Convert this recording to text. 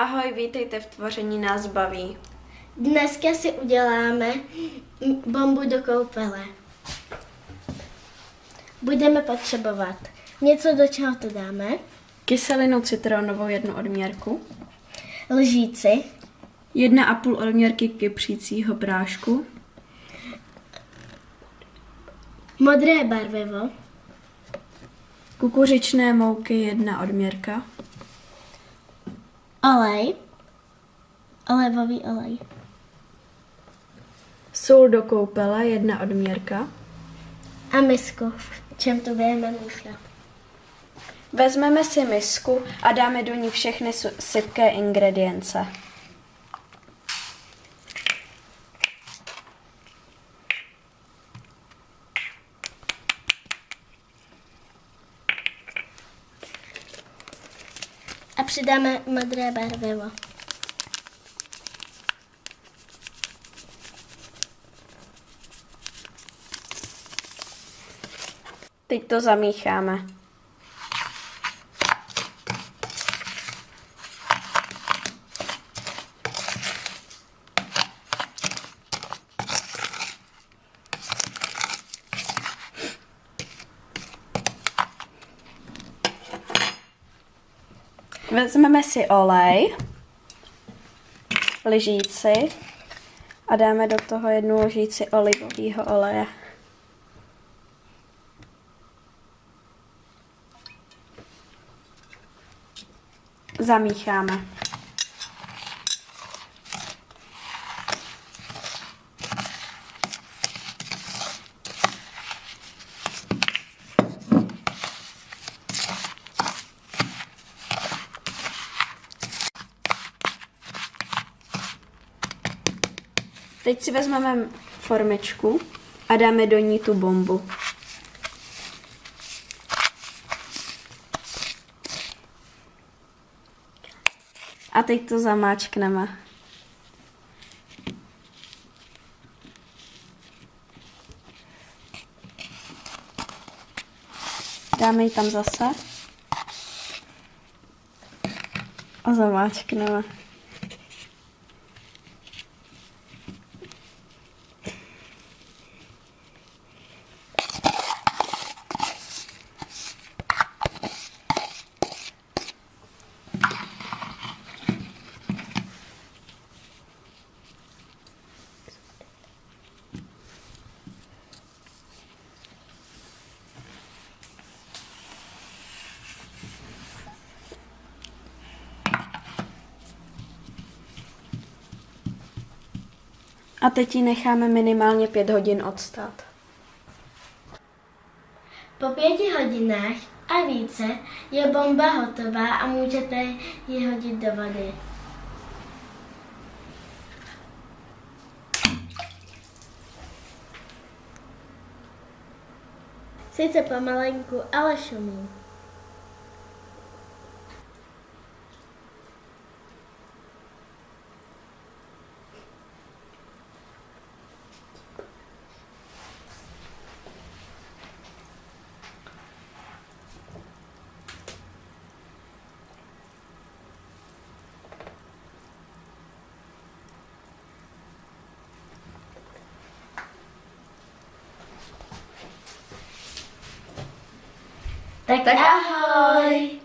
Ahoj, vítejte v Tvoření nás baví. Dneska si uděláme bombu do koupele. Budeme potřebovat něco, do čeho to dáme, Kyselinu citronovou jednu odměrku, lžíci, jedna a půl odměrky kypřícího prášku, modré barvivo, kukuřičné mouky jedna odměrka, olej, olivový olej, sůl do koupele jedna odměrka. a misku, v čem to budeme míchat. Vezmeme si misku a dáme do ní všechny sypké ingredience. A přidáme modré barvivo. Teď to zamícháme. Vezmeme si olej, lžíci a dáme do toho jednu lžíci olivového oleje. Zamícháme. Teď si vezmeme formičku a dáme do ní tu bombu. A teď to zamáčkneme. Dáme ji tam zase. A zamáčkneme. A teď ji necháme minimálně 5 hodin odstát. Po pěti hodinách a více je bomba hotová a můžete ji hodit do vody. Sice pomalenku, ale šumí. Tết, Tết đã hơi